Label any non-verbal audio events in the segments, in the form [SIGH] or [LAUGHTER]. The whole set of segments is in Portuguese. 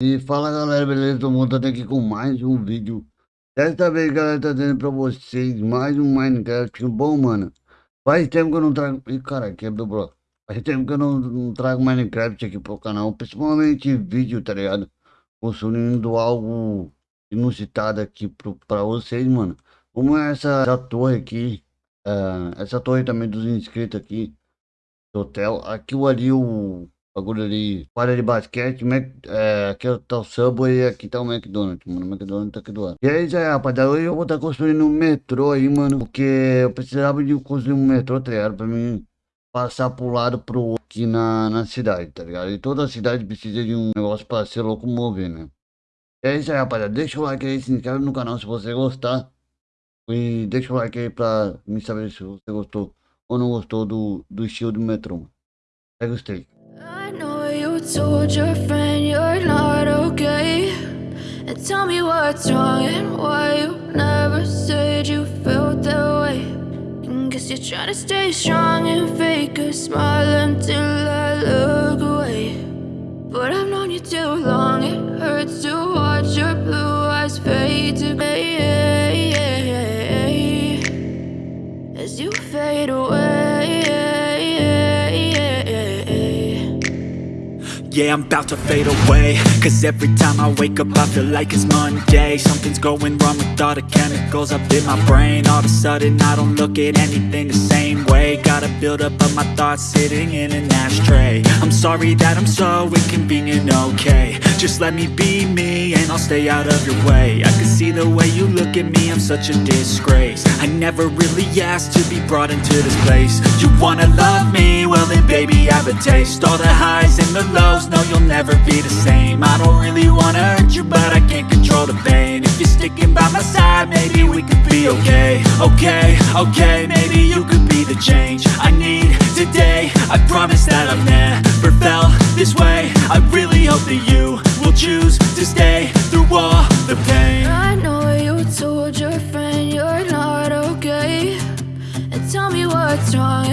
E fala galera, beleza? Mundo tá aqui com mais um vídeo. Desta vez galera, tá trazendo pra vocês mais um Minecraft bom, mano. Faz tempo que eu não trago... Ih, cara, quebrou o bloco. Faz tempo que eu não, não, trago Minecraft aqui pro canal Principalmente vídeo, tá ligado? Construindo algo inusitado aqui pro, pra vocês, mano. Como é essa, essa torre aqui? Uh, Essa torre também dos inscritos aqui Do hotel. Aqui ali o bagulho ali, quadra de basquete, é, aqui tá o Subway e aqui tá o McDonald's, mano, o McDonald's tá aqui do lado. E aí, já, rapaziada, hoje eu vou estar tá construindo um metrô aí, mano, porque eu precisava de construir um metrô, tá ligado, pra mim passar pro lado pro aqui na, na cidade, tá ligado? E toda a cidade precisa de um negócio pra se locomover, né? E é isso aí, rapaziada, deixa o like aí, se inscreve no canal se você gostar. E deixa o like aí pra me saber se você gostou ou não gostou do, do estilo do metrô. Pega os três. Told your friend you're not okay. And tell me what's wrong and why you never said you felt that way. And Guess you're trying to stay strong and fake a smile until I look away. But I've known you too long, Yeah, I'm about to fade away. Cause every time I wake up I feel like it's Monday. Something's going wrong with all the chemicals up in my brain. All of a sudden I don't look at anything the same way. Gotta build up of my thoughts sitting in an ashtray. I'm sorry that I'm so inconvenient, okay. Just let me be me and I'll stay out of your way. I can see the way you look at me, I'm such a disgrace. I never really asked to be brought into this place. You wanna love me? Well then baby I have a taste. All the highs and the lows no, you'll never be the same. I don't really wanna hurt you, but I can't control the pain. If you're sticking by my side, maybe we could be okay. Okay, okay, maybe you could be the change I need today. I promise that I've never felt this way. I really hope that you will choose to stay through all the pain. I know you told your friend you're not okay. And tell me what's wrong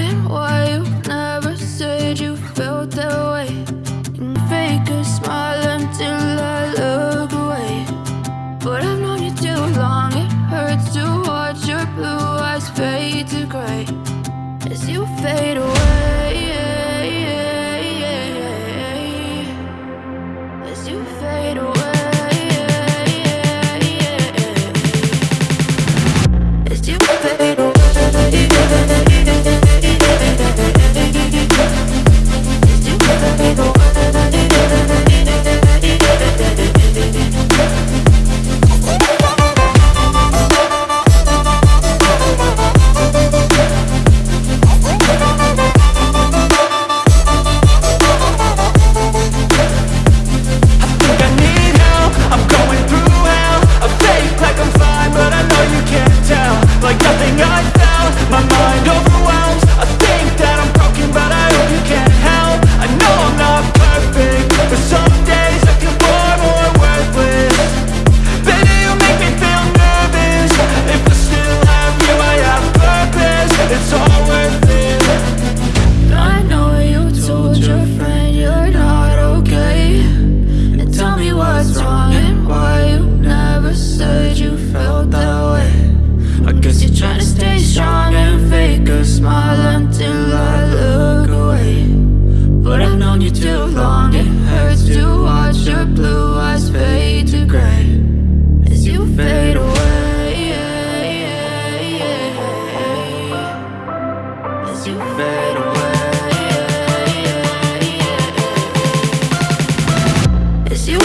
Known you too long. It hurts to watch your blue eyes fade to gray. As you fade away As you fade away As you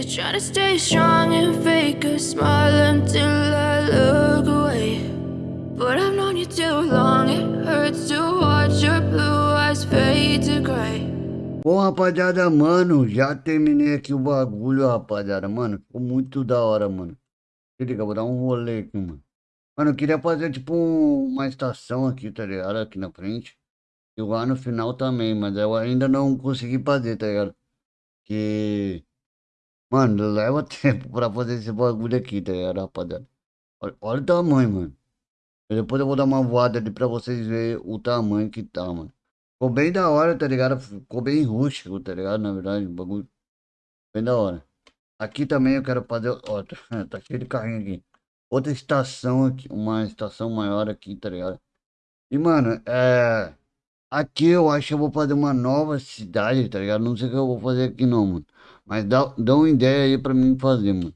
To stay strong and fake a smile until I look away But I've known you too long, it hurts to watch your blue fades to gray. Bom, rapaziada, mano, já terminei aqui o bagulho, rapaziada, mano. Ficou muito da hora, mano. Se liga, vou dar um rolê aqui, mano. Mano, eu queria fazer, tipo, um- uma estação aqui, tá ligado? Aqui na frente. E lá no final também, mas eu ainda não consegui fazer, tá ligado? Que... Mano, leva [LAUGHS] tempo pra fazer esse bagulho aqui, tá ligado, rapaziada? Olha, olha o tamanho, mano. Depois eu vou dar uma voada ali pra vocês verem o tamanho que tá, mano. Ficou bem da hora, tá ligado? Ficou bem rústico, tá ligado? Na verdade, o bagulho bem da hora. Aqui também eu quero fazer. Ó, [LAUGHS] tá cheio de carrinho aqui. Outra estação aqui, uma estação maior aqui, tá ligado? E, mano, é. Aqui eu acho que eu vou fazer uma nova cidade, tá ligado? Não sei o que eu vou fazer aqui não, mano. Mas dá, dá uma ideia aí pra mim fazer, mano.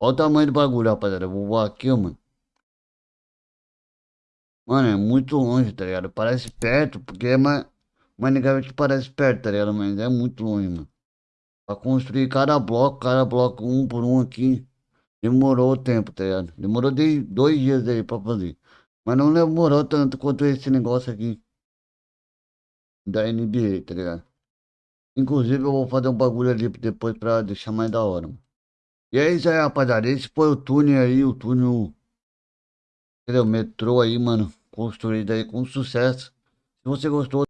Olha o tamanho do bagulho, rapaziada. Eu vou voar aqui, mano. Mano, é muito longe, tá ligado? Parece perto, porque é mais. Minecraft parece perto, tá ligado? Mas é muito longe, mano. Pra construir cada bloco, cada bloco um por um aqui. Demorou o tempo, tá ligado? Demorou de dois dias aí pra fazer. Mas não demorou tanto quanto esse negócio aqui. Da NBA, tá ligado? Inclusive eu vou fazer um bagulho ali depois pra deixar mais da hora, mano. E é isso aí, rapaziada. Esse foi o túnel aí, o túnel. Entendeu? Metrô aí, mano. Construído aí com sucesso. Se você gostou.